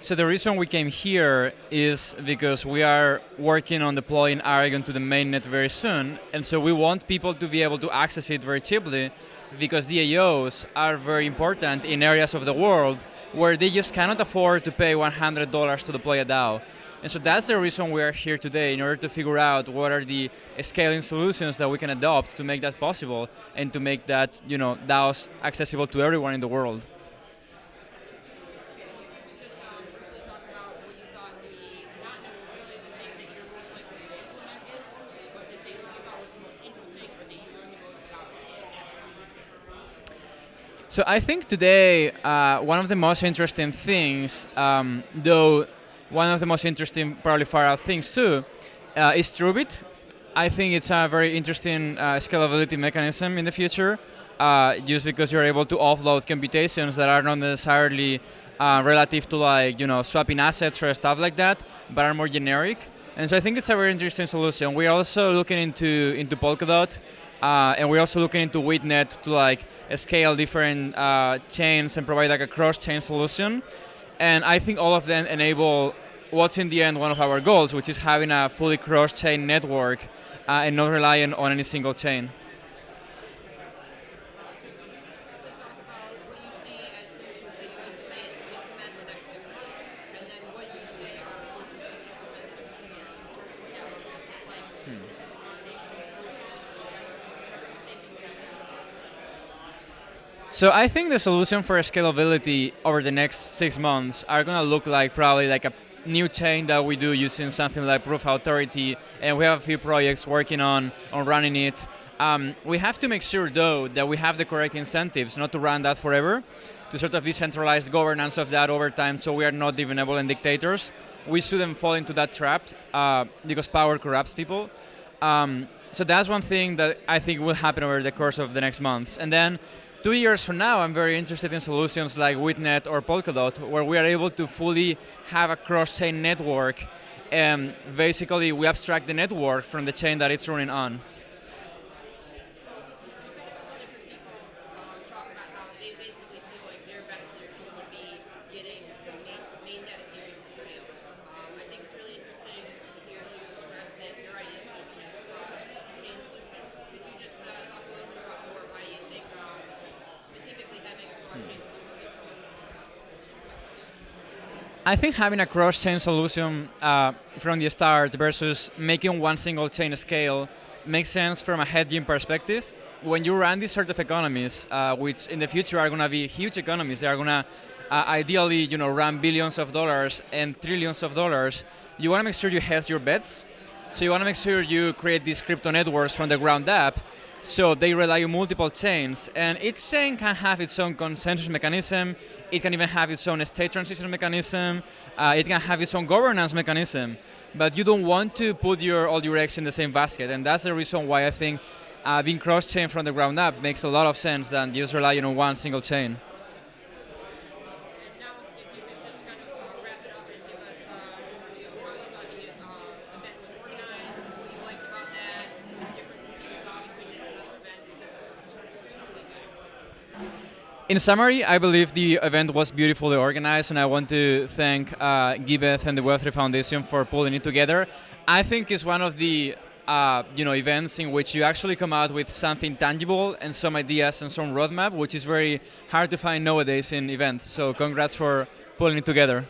So the reason we came here is because we are working on deploying Aragon to the mainnet very soon, and so we want people to be able to access it very cheaply because DAOs are very important in areas of the world where they just cannot afford to pay $100 to deploy a DAO. And so that's the reason we are here today, in order to figure out what are the scaling solutions that we can adopt to make that possible and to make that you know, DAOs accessible to everyone in the world. So I think today, uh, one of the most interesting things, um, though one of the most interesting, probably far out things too, uh, is TrueBit. I think it's a very interesting uh, scalability mechanism in the future, uh, just because you're able to offload computations that are not necessarily uh, relative to like, you know, swapping assets or stuff like that, but are more generic. And so I think it's a very interesting solution. We're also looking into, into Polkadot, uh, and we're also looking into Witnet to like scale different uh, chains and provide like a cross-chain solution. And I think all of them enable what's in the end one of our goals, which is having a fully cross-chain network uh, and not relying on any single chain. So I think the solution for scalability over the next six months are going to look like probably like a new chain that we do using something like Proof Authority, and we have a few projects working on, on running it. Um, we have to make sure, though, that we have the correct incentives not to run that forever, to sort of decentralize governance of that over time so we are not the benevolent dictators. We shouldn't fall into that trap uh, because power corrupts people. Um, so that's one thing that I think will happen over the course of the next months. And then Two years from now, I'm very interested in solutions like Witnet or Polkadot, where we are able to fully have a cross-chain network, and basically we abstract the network from the chain that it's running on. I think having a cross-chain solution uh, from the start versus making one single chain scale makes sense from a hedging perspective. When you run these sort of economies, uh, which in the future are going to be huge economies, they are going to uh, ideally you know, run billions of dollars and trillions of dollars, you want to make sure you hedge your bets. So you want to make sure you create these crypto networks from the ground up so they rely on multiple chains, and each chain can have its own consensus mechanism, it can even have its own state transition mechanism, uh, it can have its own governance mechanism, but you don't want to put your, all your eggs in the same basket, and that's the reason why I think uh, being cross-chain from the ground up makes a lot of sense than just relying on one single chain. In summary, I believe the event was beautifully organized, and I want to thank uh, Giveth and the Web3 Foundation for pulling it together. I think it's one of the uh, you know events in which you actually come out with something tangible and some ideas and some roadmap, which is very hard to find nowadays in events. So congrats for pulling it together.